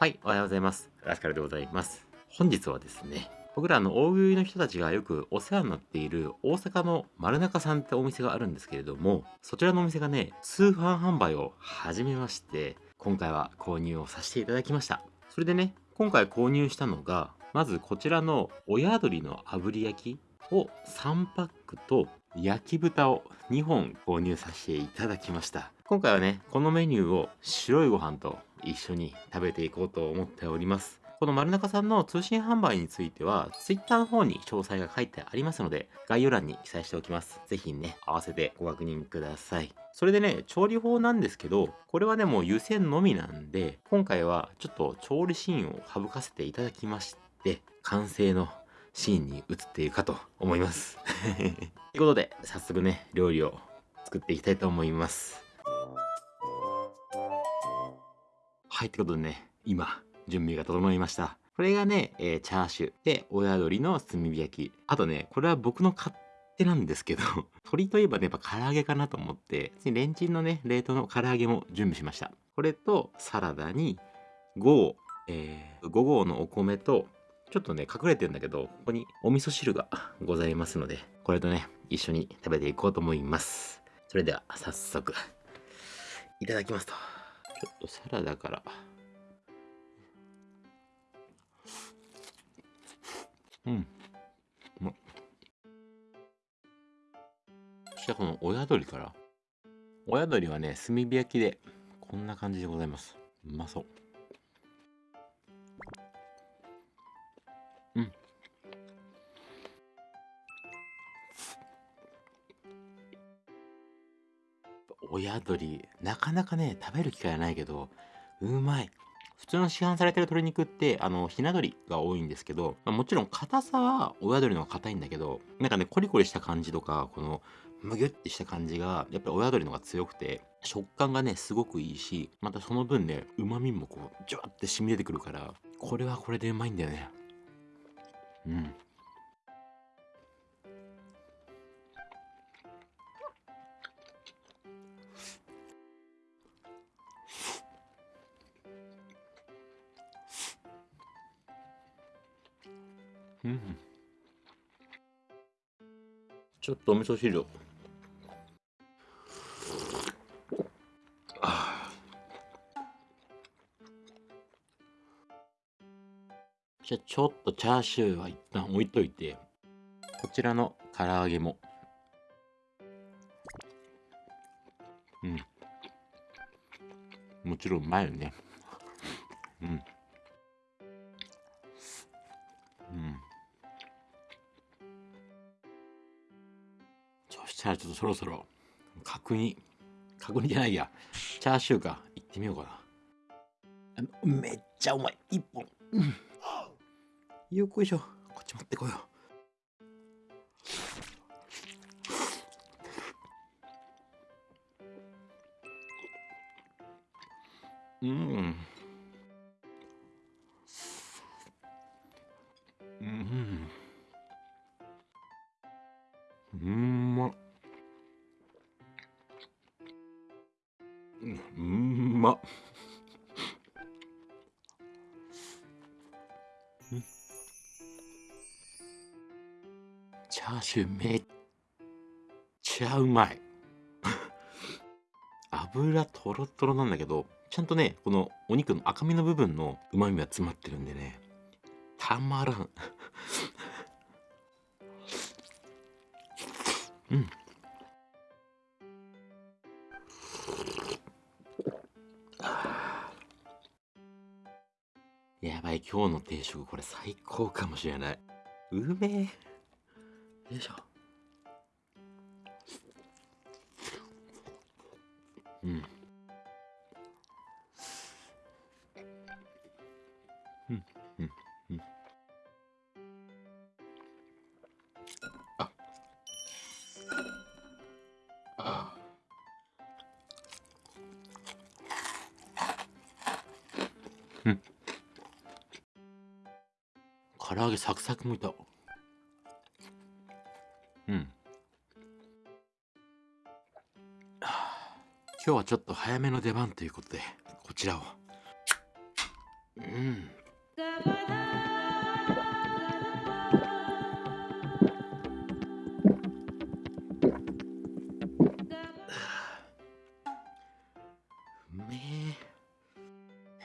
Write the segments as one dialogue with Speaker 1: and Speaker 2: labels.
Speaker 1: はい、おはようございます。ラスカルでございます。本日はですね、僕らの大食いの人たちがよくお世話になっている大阪の丸中さんってお店があるんですけれども、そちらのお店がね、通販販売を始めまして、今回は購入をさせていただきました。それでね、今回購入したのが、まずこちらの親鶏の炙り焼きを3パックと焼き豚を2本購入させていただきました。今回はね、このメニューを白いご飯と一緒に食べていこうと思っております。この丸中さんの通信販売については、Twitter の方に詳細が書いてありますので、概要欄に記載しておきます。ぜひね、合わせてご確認ください。それでね、調理法なんですけど、これはね、もう湯煎のみなんで、今回はちょっと調理シーンを省かせていただきまして、完成のシーンに移っているかと思います。ということで、早速ね、料理を作っていきたいと思います。はい、ってことでね、今、準備が整いました。これがね、えーチャーシューで、親鶏の炭火焼き。あとね、これは僕の勝手なんですけど、鶏といえばね、やっぱ唐揚げかなと思って、レンチンのね、冷凍の唐揚げも準備しました。これと、サラダに、5合、えー、5合のお米と、ちょっとね、隠れてるんだけど、ここにお味噌汁がございますので、これとね、一緒に食べていこうと思います。それでは、早速、いただきますと。ちょっとサラダから。うん。うまそしてこの親鳥から。親鳥はね、炭火焼きで、こんな感じでございます。うまそう。親鶏、なかなかね、食べる機会はないけど、うまい。普通の市販されてる鶏肉って、あの、ひな鶏が多いんですけど、まあもちろん硬さは親鶏の方が硬いんだけど、なんかね、コリコリした感じとか、この、むぎゅってした感じが、やっぱり親鶏の方が強くて、食感がね、すごくいいし、またその分ね、旨味もこう、ジュワって染み出てくるから、これはこれでうまいんだよね。うん。ちょっとお味噌汁を。じゃあちょっとチャーシューは一旦置いといて、こちらの唐揚げも。うん。もちろんうまいよね。そしたらちょっとそろそろ角煮、角煮じゃないや、チャーシューか、行ってみようかな。あめっちゃうまい。一本。うん。よっこいしょ。こっち持ってこよう。うん。うん。チャーシューめっちゃうまい。油とろとろなんだけど、ちゃんとね、このお肉の赤身の部分の旨味が詰まってるんでね、たまらん。うん。やばい、今日の定食これ最高かもしれない。うめえ。よいしょ。うん。うん、うん、うん。あ。あ。うん。唐揚げサクサクもいた。今日はちょっと早めの出番ということで、こちらを。うん。うめ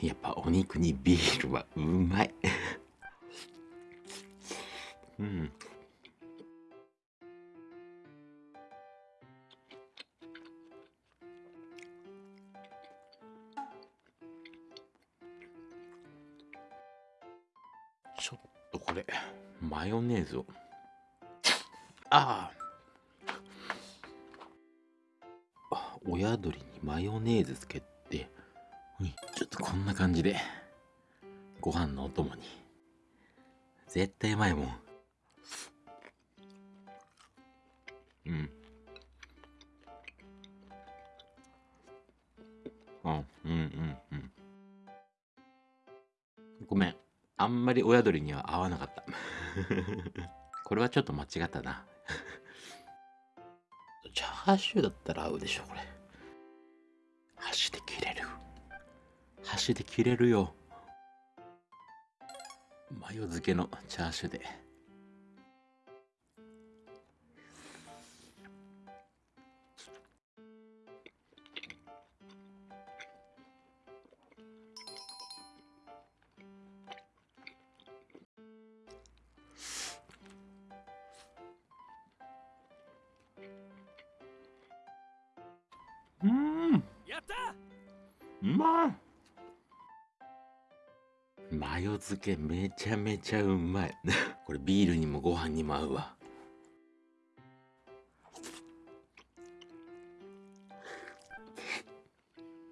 Speaker 1: やっぱお肉にビールはうまい。これマヨネーズを。ああ。親鳥にマヨネーズつけて。ちょっとこんな感じで。ご飯のお供に。絶対うまいもん。うん。あうんうんうん。ごめんあんまり親鳥には合わなかった。これはちょっと間違ったな。チャーシューだったら合うでしょこれ。箸で切れる。箸で切れるよ。マヨ漬けのチャーシューで。うん。
Speaker 2: やった。
Speaker 1: うまい。マヨ漬けめちゃめちゃうまい。これビールにもご飯にも合うわ。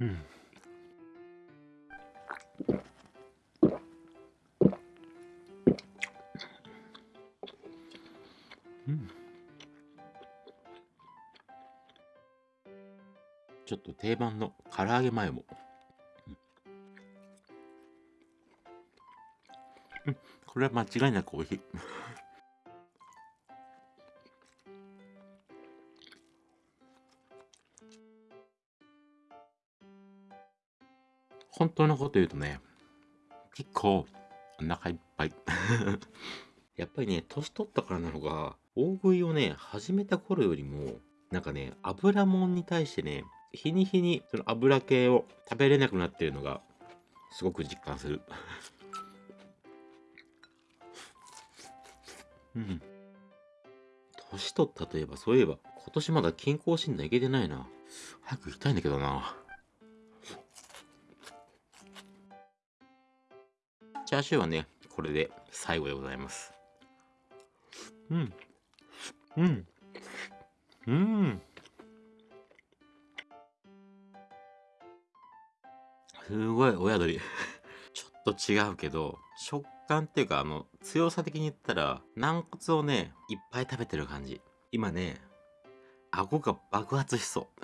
Speaker 1: うん。うんちょっと定番の唐揚げマヨも。うん、これは間違いなく美味しい。本当のこと言うとね、結構お腹いっぱい。やっぱりね、年取ったからなのか、大食いをね、始めた頃よりも、なんかね、油もんに対してね、日に日にその油系を食べれなくなってるのが、すごく実感する。うん。年取ったといえば、そういえば、今年まだ健康診断行けてないな。早く行きたいんだけどな。チャーシューはね、これで最後でございます。うん。うん。うん。すごい親鳥。ちょっと違うけど、食感っていうか、あの、強さ的に言ったら、軟骨をね、いっぱい食べてる感じ。今ね、顎が爆発しそう。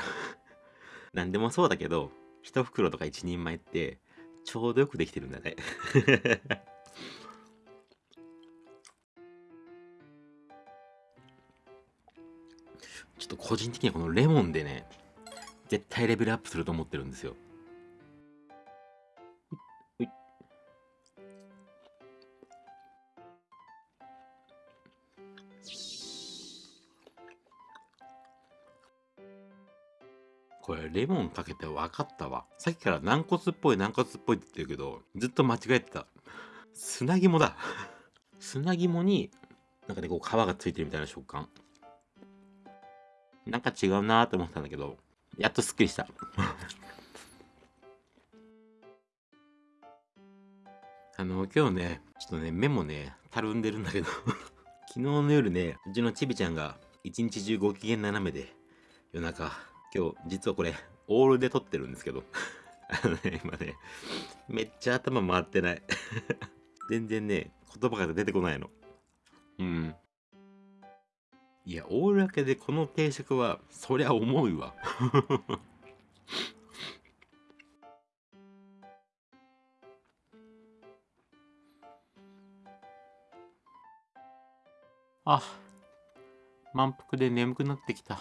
Speaker 1: なんでもそうだけど、一袋とか一人前って、ちょうどよくできてるんだね。ちょっと個人的にはこのレモンでね、絶対レベルアップすると思ってるんですよ。レモンかけて分かったわ。さっきから軟骨っぽい軟骨っぽいって言ってるけど、ずっと間違えてた。砂肝だ。砂肝に、なんかね、こう皮がついてるみたいな食感。なんか違うなーと思ったんだけど、やっとすっきりした。あの、今日ね、ちょっとね、目もね、たるんでるんだけど、昨日の夜ね、うちのちびちゃんが一日中ご機嫌斜めで、夜中、今日実はこれ、オールで撮ってるんですけど、あのね、今ね、めっちゃ頭回ってない。全然ね、言葉が出てこないの。うん。いや、オール明けでこの定食は、そりゃ重いわ。あ、満腹で眠くなってきた。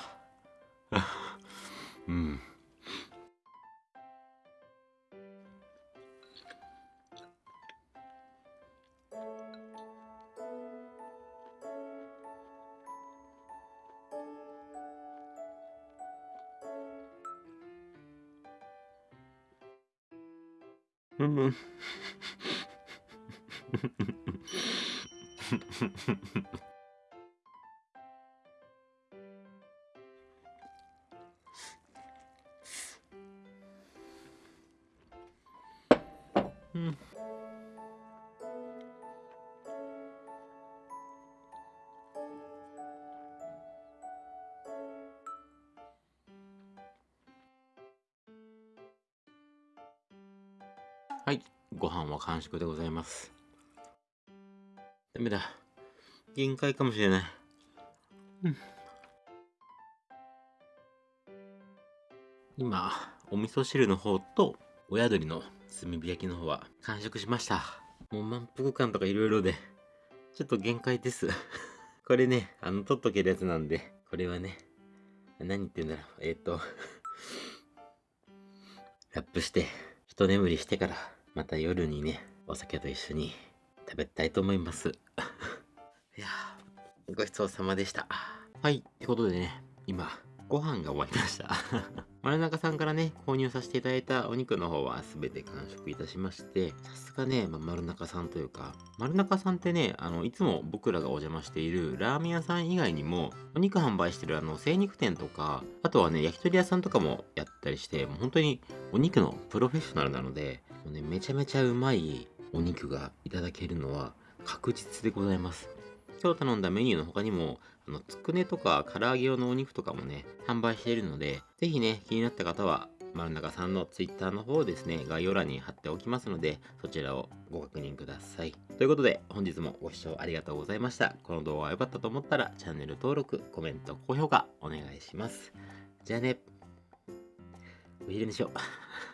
Speaker 1: Mm. Mm. はい、ご飯は完食でございます。ダメだ。限界かもしれない。うん。今、お味噌汁の方と親鶏の炭火焼きの方は完食しました。もう満腹感とかいろいろで、ちょっと限界です。これね、あの、取っとけるやつなんで、これはね、何言ってんだろう。えっ、と、ラップして、一眠りしてから、また夜にね、お酒と一緒に食べたいと思います。いや、ごちそうさまでした。はい、ってことでね、今、ご飯が終わりました。丸中さんからね、購入させていただいたお肉の方は全て完食いたしまして、さすがね、まあ、丸中さんというか、丸中さんってね、あの、いつも僕らがお邪魔しているラーメン屋さん以外にも、お肉販売してるあの、精肉店とか、あとはね、焼き鳥屋さんとかもやったりして、もう本当にお肉のプロフェッショナルなので、もうね、めちゃめちゃうまいお肉がいただけるのは確実でございます。今日頼んだメニューの他にも、あの、つくねとか唐揚げ用のお肉とかもね、販売しているので、ぜひね、気になった方は、丸中さんの Twitter の方をですね、概要欄に貼っておきますので、そちらをご確認ください。ということで、本日もご視聴ありがとうございました。この動画が良かったと思ったら、チャンネル登録、コメント、高評価、お願いします。じゃあね、お昼にしよう。